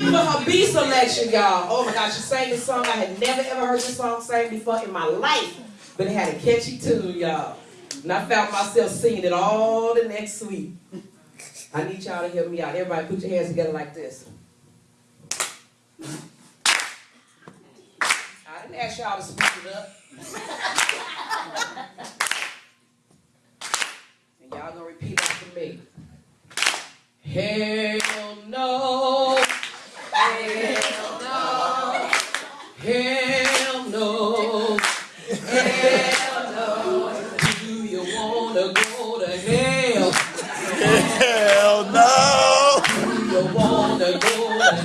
For her B selection, y'all. Oh my gosh, she sang this song. I had never ever heard this song sang before in my life. But it had a catchy tune, y'all. And I found myself singing it all the next week. I need y'all to help me out. Everybody put your hands together like this. I didn't ask y'all to speak it up. and y'all gonna repeat after me. Hell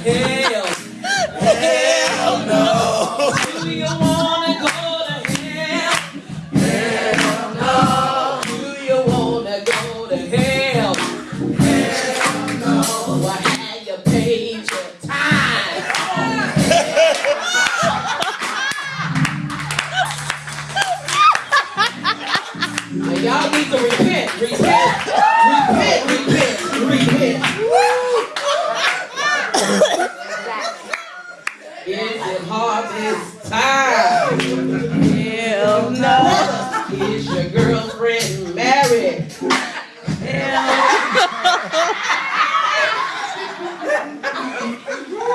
hell? Hell no! Do you wanna go to hell? Hell no. Do you wanna go to hell? Hell no. Well, have you paid your time? Y'all need to repent, repent, Is it harvest time? Hell no. Is your girlfriend married?